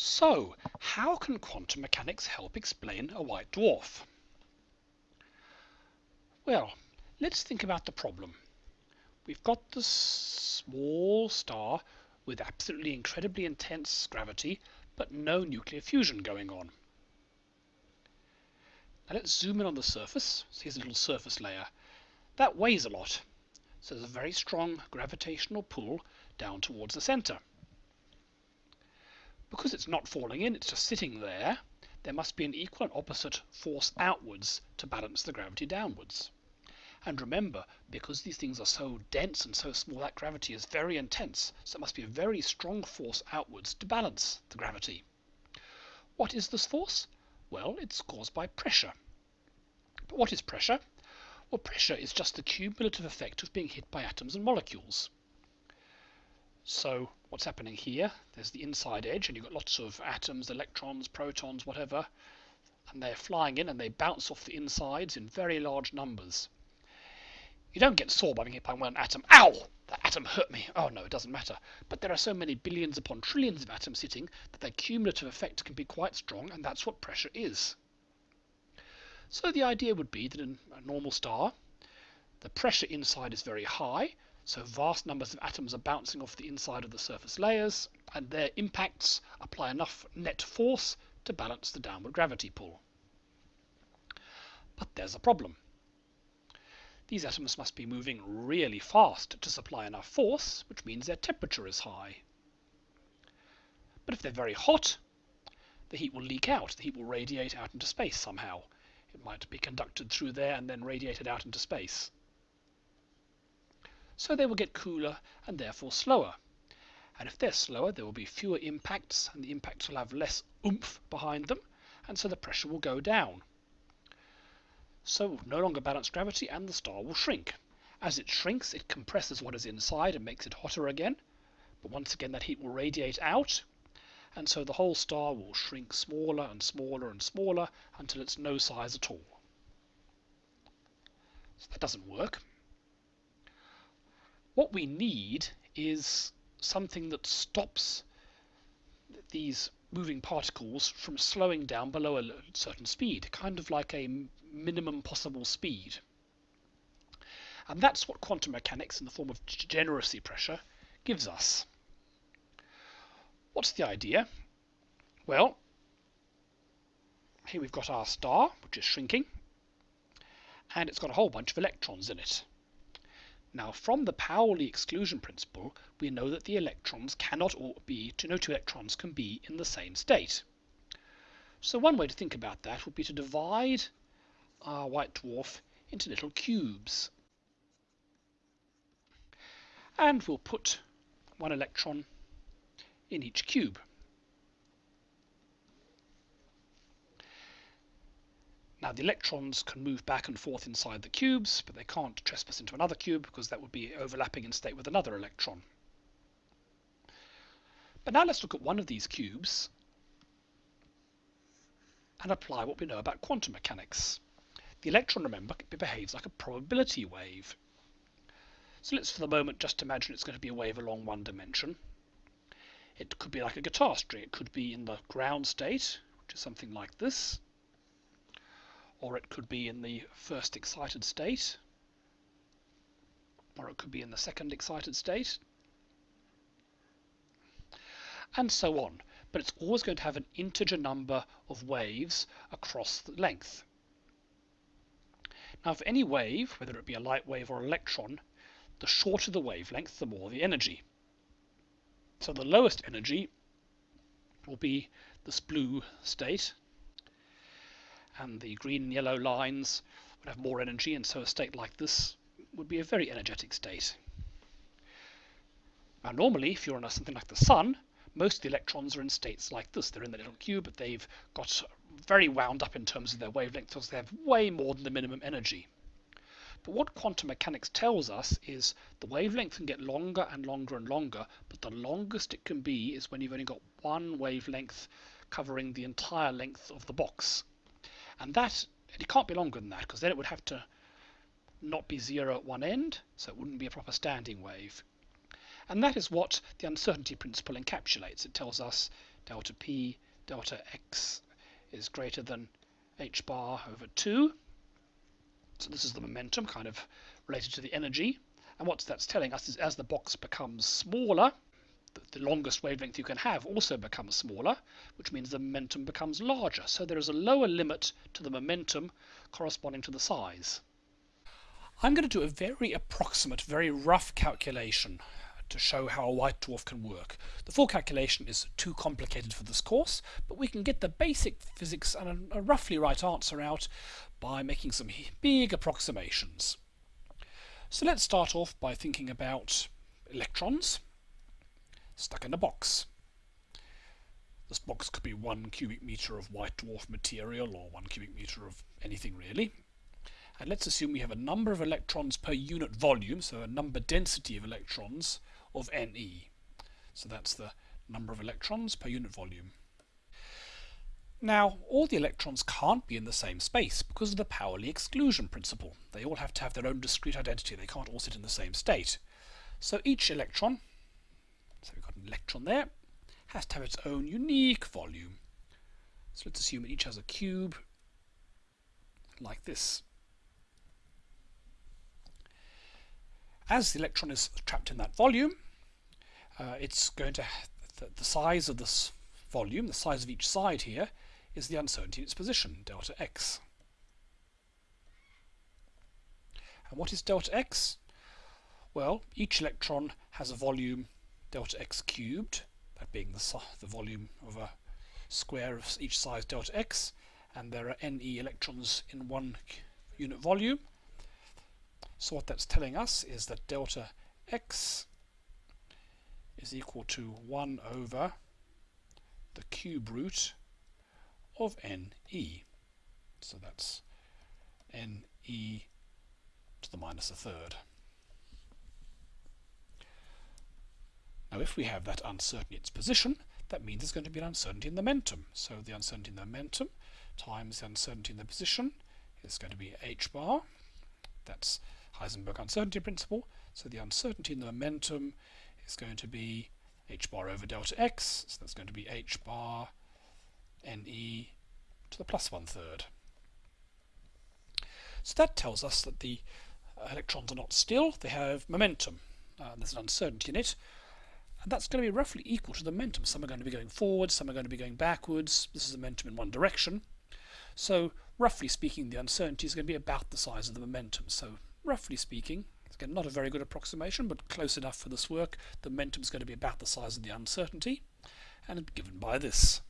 So, how can quantum mechanics help explain a white dwarf? Well, let's think about the problem. We've got this small star with absolutely incredibly intense gravity, but no nuclear fusion going on. Now let's zoom in on the surface. So here's a little surface layer. That weighs a lot. So there's a very strong gravitational pull down towards the center. Because it's not falling in, it's just sitting there, there must be an equal and opposite force outwards to balance the gravity downwards. And remember, because these things are so dense and so small, that gravity is very intense, so it must be a very strong force outwards to balance the gravity. What is this force? Well, it's caused by pressure. But what is pressure? Well, pressure is just the cumulative effect of being hit by atoms and molecules. So what's happening here, there's the inside edge, and you've got lots of atoms, electrons, protons, whatever, and they're flying in and they bounce off the insides in very large numbers. You don't get sore by being hit by one atom. Ow! That atom hurt me. Oh no, it doesn't matter. But there are so many billions upon trillions of atoms hitting that their cumulative effect can be quite strong, and that's what pressure is. So the idea would be that in a normal star, the pressure inside is very high, so vast numbers of atoms are bouncing off the inside of the surface layers, and their impacts apply enough net force to balance the downward gravity pull. But there's a problem. These atoms must be moving really fast to supply enough force, which means their temperature is high. But if they're very hot, the heat will leak out, the heat will radiate out into space somehow. It might be conducted through there and then radiated out into space. So they will get cooler and therefore slower. And if they're slower, there will be fewer impacts, and the impacts will have less oomph behind them, and so the pressure will go down. So no longer balance gravity and the star will shrink. As it shrinks, it compresses what is inside and makes it hotter again. But once again, that heat will radiate out. And so the whole star will shrink smaller and smaller and smaller until it's no size at all. So that doesn't work. What we need is something that stops these moving particles from slowing down below a certain speed, kind of like a minimum possible speed. And that's what quantum mechanics in the form of degeneracy pressure gives us. What's the idea? Well, here we've got our star, which is shrinking, and it's got a whole bunch of electrons in it. Now, from the Pauli exclusion principle, we know that the electrons cannot all be, to no two electrons can be in the same state. So one way to think about that would be to divide our white dwarf into little cubes. And we'll put one electron in each cube. Now the electrons can move back and forth inside the cubes, but they can't trespass into another cube because that would be overlapping in state with another electron. But now let's look at one of these cubes and apply what we know about quantum mechanics. The electron, remember, behaves like a probability wave. So let's for the moment just imagine it's going to be a wave along one dimension. It could be like a guitar string. It could be in the ground state, which is something like this or it could be in the first excited state, or it could be in the second excited state, and so on. But it's always going to have an integer number of waves across the length. Now, for any wave, whether it be a light wave or an electron, the shorter the wavelength, the more the energy. So the lowest energy will be this blue state, and the green and yellow lines would have more energy, and so a state like this would be a very energetic state. Now normally, if you're on something like the Sun, most of the electrons are in states like this. They're in the little cube, but they've got very wound up in terms of their wavelength, so they have way more than the minimum energy. But what quantum mechanics tells us is the wavelength can get longer and longer and longer, but the longest it can be is when you've only got one wavelength covering the entire length of the box. And that, it can't be longer than that, because then it would have to not be zero at one end, so it wouldn't be a proper standing wave. And that is what the uncertainty principle encapsulates. It tells us delta p delta x is greater than h bar over 2. So this is the momentum kind of related to the energy. And what that's telling us is as the box becomes smaller, the longest wavelength you can have also becomes smaller, which means the momentum becomes larger. So there is a lower limit to the momentum corresponding to the size. I'm going to do a very approximate, very rough calculation to show how a white dwarf can work. The full calculation is too complicated for this course, but we can get the basic physics and a, roughly right answer out by making some big approximations. So let's start off by thinking about electrons stuck in a box. This box could be one cubic meter of white dwarf material or one cubic meter of anything really. And let's assume we have a number of electrons per unit volume, so a number density of electrons of Ne. So that's the number of electrons per unit volume. Now, all the electrons can't be in the same space because of the Pauli exclusion principle. They all have to have their own discrete identity. They can't all sit in the same state. So each electron, so we've got an electron there, has to have its own unique volume. So let's assume it each has a cube like this. As the electron is trapped in that volume, uh, it's going to, the, the size of this volume, the size of each side here, is the uncertainty in its position, delta x. And what is delta x? Well, each electron has a volume delta x cubed, that being the, the volume of a square of each size delta x, and there are Ne electrons in one unit volume. So what that's telling us is that delta x is equal to 1 over the cube root of Ne. So that's Ne to the minus a third. Now if we have that uncertainty in its position, that means there's going to be an uncertainty in the momentum. So the uncertainty in the momentum times the uncertainty in the position is going to be h bar. That's Heisenberg uncertainty principle. So the uncertainty in the momentum is going to be h bar over delta x. So that's going to be h bar ne to the plus one third. So that tells us that the electrons are not still, they have momentum. Uh, there's an uncertainty in it. And that's going to be roughly equal to the momentum. Some are going to be going forwards, some are going to be going backwards. This is the momentum in one direction. So roughly speaking, the uncertainty is going to be about the size of the momentum. So roughly speaking, again, not a very good approximation, but close enough for this work, the momentum is going to be about the size of the uncertainty, and given by this.